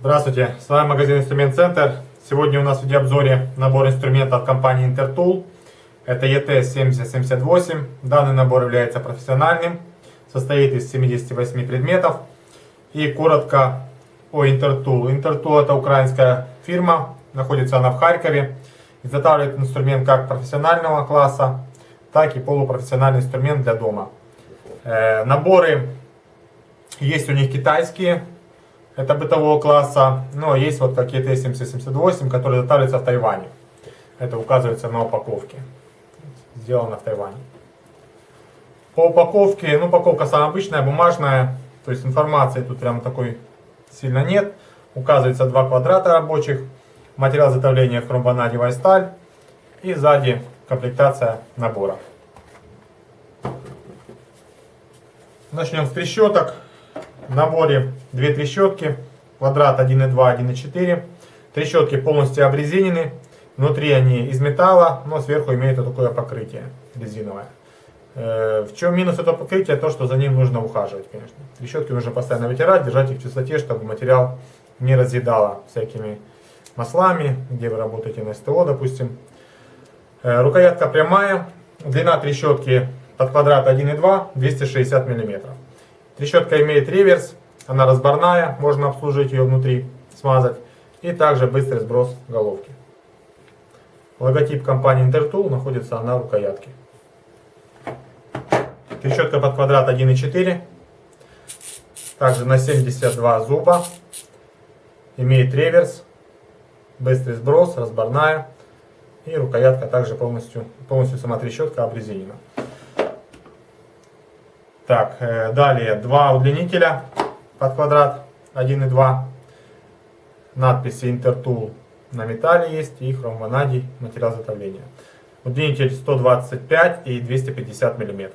Здравствуйте, с вами магазин Инструмент Центр. Сегодня у нас в видеообзоре набор инструментов компании Intertool. Это ET7078. Данный набор является профессиональным, состоит из 78 предметов. И коротко о Intertool. Intertool это украинская фирма, находится она в Харькове. Изготавливает инструмент как профессионального класса, так и полупрофессиональный инструмент для дома. Э, наборы есть у них китайские, это бытового класса. Но есть вот какие-то 7078, которые изготавливаются в Тайване. Это указывается на упаковке. Сделано в Тайване. По упаковке, ну упаковка самая обычная, бумажная. То есть информации тут прям такой сильно нет. Указывается два квадрата рабочих. Материал изготовления хромванадевая сталь. И сзади комплектация набора. Начнем с трещоток. В наборе две трещотки, квадрат 1.2, 1.4. Трещотки полностью обрезинены. Внутри они из металла, но сверху имеют вот такое покрытие резиновое. Э, в чем минус этого покрытия? То, что за ним нужно ухаживать, конечно. Трещотки нужно постоянно вытирать, держать их в чистоте, чтобы материал не разъедало всякими маслами, где вы работаете на СТО, допустим. Э, рукоятка прямая, длина трещотки под квадрат 1,2, 260 мм. Трещотка имеет реверс, она разборная, можно обслужить ее внутри, смазать. И также быстрый сброс головки. Логотип компании Intertool находится на рукоятке. Трещотка под квадрат 1,4. Также на 72 зуба. Имеет реверс, быстрый сброс, разборная. И рукоятка также полностью, полностью сама трещотка обрезинена. Так, э, далее два удлинителя под квадрат 1 и 2. Надписи Intertool на металле есть и хромванадий материал изготовления. Удлинитель 125 и 250 мм.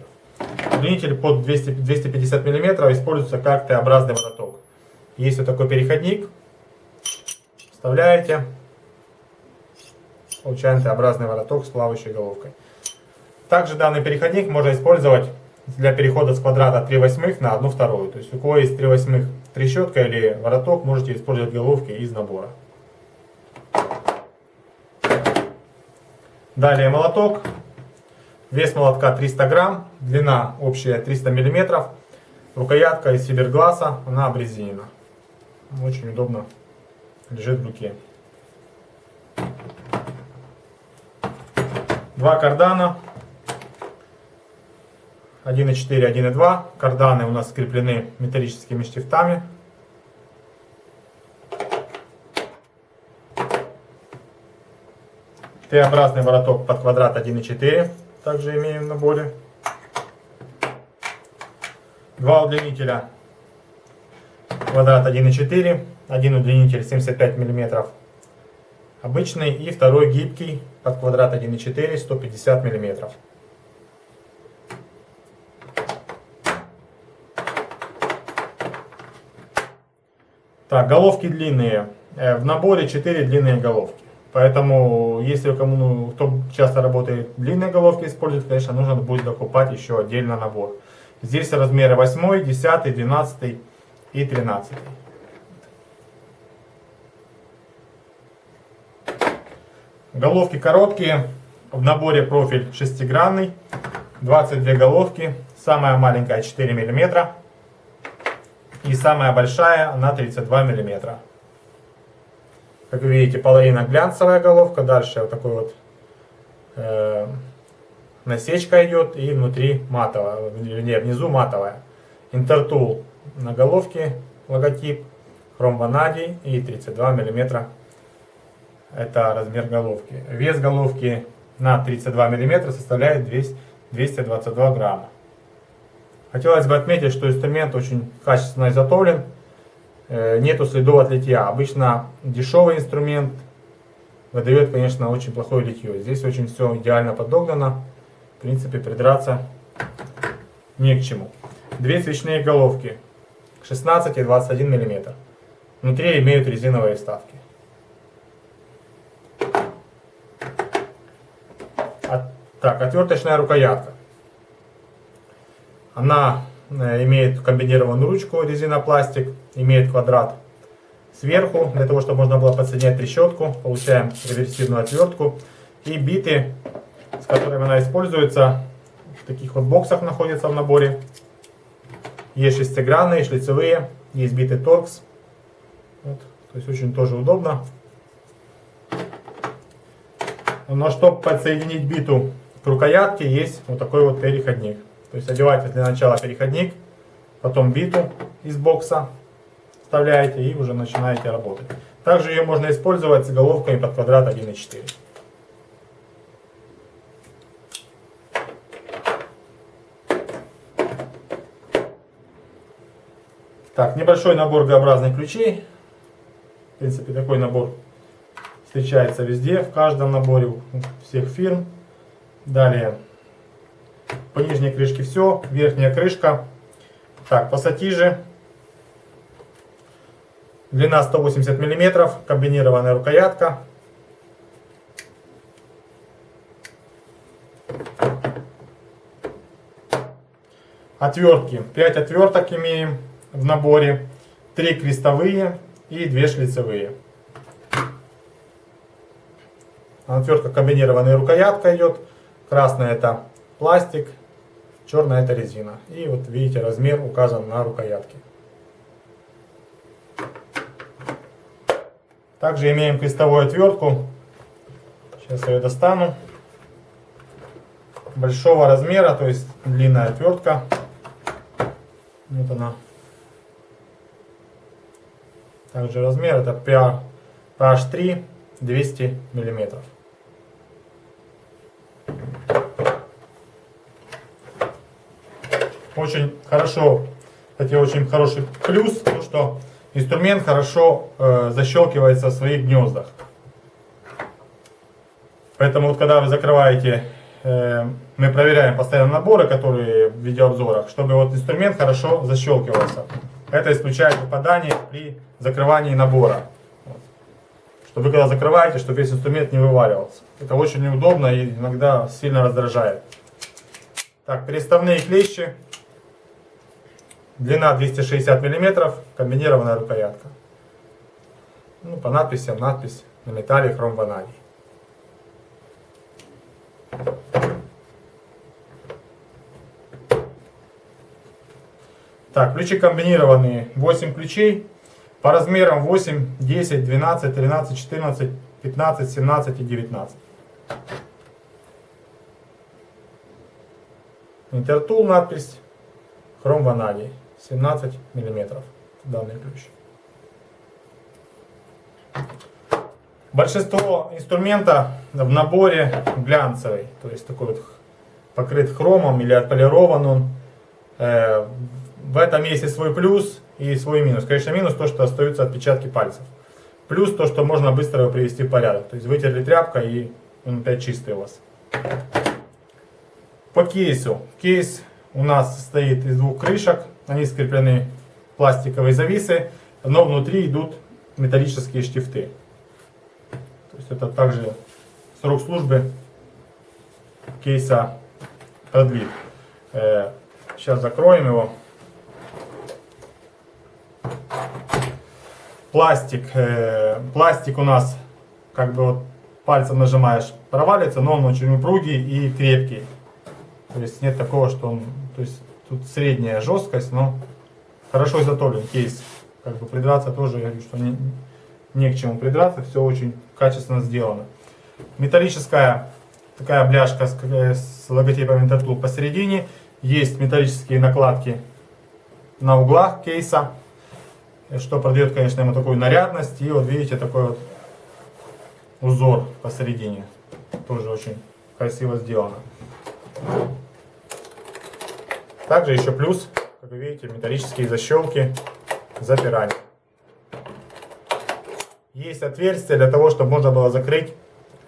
Удлинитель под 200, 250 мм используется как Т-образный вороток. Есть вот такой переходник. Вставляете. Получаем Т-образный вороток с плавающей головкой. Также данный переходник можно использовать для перехода с квадрата 3 восьмых на 1 вторую. То есть у кого есть 3 восьмых трещотка или вороток, можете использовать головки из набора. Далее молоток. Вес молотка 300 грамм, длина общая 300 миллиметров. Рукоятка из фибергласа, она обрезинена. Очень удобно лежит в руке. Два кардана 1.4, 1.2. Карданы у нас скреплены металлическими штифтами. Т-образный вороток под квадрат 1.4. Также имеем в наборе. Два удлинителя. Квадрат 1.4. Один удлинитель 75 мм. Обычный. И второй гибкий под квадрат 1.4 150 мм. Так, головки длинные. Э, в наборе 4 длинные головки. Поэтому, если кому, ну, кто часто работает длинные головки использует, конечно, нужно будет докупать еще отдельно набор. Здесь размеры 8, 10, 12 и 13. Головки короткие. В наборе профиль шестигранный. 22 головки. Самая маленькая 4 миллиметра. И самая большая на 32 мм. Как вы видите, половина глянцевая головка. Дальше вот такой вот э, насечка идет. И внутри матовая, вернее внизу матовая. Интертул на головке логотип. Хром ванадий и 32 мм. Это размер головки. Вес головки на 32 мм составляет 222 грамма. Хотелось бы отметить, что инструмент очень качественно изготовлен, нету следов от литья. Обычно дешевый инструмент выдает, конечно, очень плохое литье. Здесь очень все идеально подогнано. В принципе, придраться не к чему. Две свечные головки 16 и 21 мм. внутри имеют резиновые вставки. От, так, отверточная рукоятка. Она э, имеет комбинированную ручку резинопластик, имеет квадрат сверху, для того, чтобы можно было подсоединять трещотку. Получаем реверсивную отвертку. И биты, с которыми она используется, в таких вот боксах находятся в наборе. Есть шестигранные, шлицевые, есть биты торкс. Вот, то есть очень тоже удобно. Но чтобы подсоединить биту к рукоятке, есть вот такой вот переходник. То есть одеваете для начала переходник, потом биту из бокса вставляете и уже начинаете работать. Также ее можно использовать с головками под квадрат 1.4. Так, небольшой набор Г-образных ключей. В принципе, такой набор встречается везде, в каждом наборе у всех фирм. Далее, по нижней крышке все, верхняя крышка. Так, пассатижи. Длина 180 мм, комбинированная рукоятка. Отвертки. 5 отверток имеем в наборе. 3 крестовые и 2 шлицевые. Отвертка комбинированная рукоятка идет. Красная это пластик, черная это резина. И вот видите, размер указан на рукоятке. Также имеем крестовую отвертку. Сейчас я ее достану. Большого размера, то есть длинная отвертка. Вот она. Также размер это PH3 200 миллиметров. Очень хорошо, кстати, очень хороший плюс, то что инструмент хорошо э, защелкивается в своих гнездах. Поэтому вот когда вы закрываете, э, мы проверяем постоянно наборы, которые в видеообзорах, чтобы вот инструмент хорошо защелкивался. Это исключает попадание при закрывании набора. Вот. Чтобы когда закрываете, чтобы весь инструмент не вываливался. Это очень неудобно и иногда сильно раздражает. Так, переставные клещи. Длина 260 мм, комбинированная рукоятка. Ну, по надписям, надпись на металле хром ванадий. Так, ключи комбинированные. 8 ключей. По размерам 8, 10, 12, 13, 14, 15, 17 и 19. Интертул надпись. Хром ванадий. 17 мм данный ключ. Большинство инструмента в наборе глянцевый, то есть такой вот покрыт хромом или отполирован он. Э, в этом есть и свой плюс и свой минус. Конечно, минус то, что остаются отпечатки пальцев. Плюс то, что можно быстро его привести в порядок. То есть вытерли тряпкой и он опять чистый у вас. По кейсу. Кейс у нас состоит из двух крышек. Они скреплены пластиковые зависы, но внутри идут металлические штифты. То есть это также срок службы кейса продлит. Э, сейчас закроем его. Пластик, э, пластик у нас, как бы вот пальцем нажимаешь, провалится, но он очень упругий и крепкий. То есть нет такого, что он, то есть Тут средняя жесткость, но хорошо изготовлен кейс. Как бы придраться тоже, я говорю, что не, не к чему придраться, все очень качественно сделано. Металлическая такая бляшка с, с логотипом Intertool посередине. Есть металлические накладки на углах кейса, что придает, конечно, ему такую нарядность. И вот видите, такой вот узор посередине. Тоже очень красиво сделано. Также еще плюс, как вы видите, металлические защелки запирания. Есть отверстие для того, чтобы можно было закрыть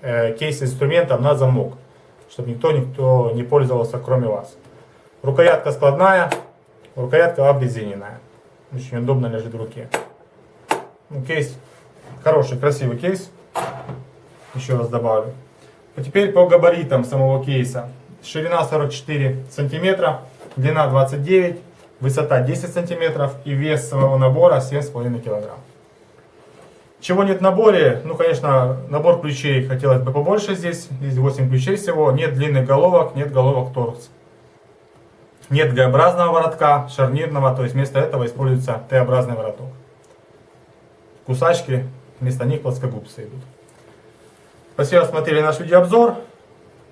э, кейс инструмента на замок, чтобы никто, никто не пользовался, кроме вас. Рукоятка складная, рукоятка обрезиненная. Очень удобно лежит в руке. Ну, кейс хороший, красивый кейс. Еще раз добавлю. А теперь по габаритам самого кейса. Ширина 44 сантиметра, длина 29, высота 10 сантиметров и вес самого набора 7,5 килограмм. Чего нет в наборе? Ну, конечно, набор ключей хотелось бы побольше здесь. Здесь 8 ключей всего. Нет длинных головок, нет головок торс. Нет Г-образного воротка, шарнирного, то есть вместо этого используется Т-образный вороток. Кусачки, вместо них плоскогубцы идут. Спасибо, что смотрели наш видеообзор.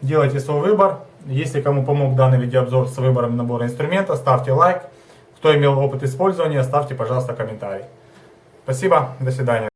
Делайте свой выбор. Если кому помог данный видеообзор с выбором набора инструмента, ставьте лайк. Кто имел опыт использования, ставьте, пожалуйста, комментарий. Спасибо, до свидания.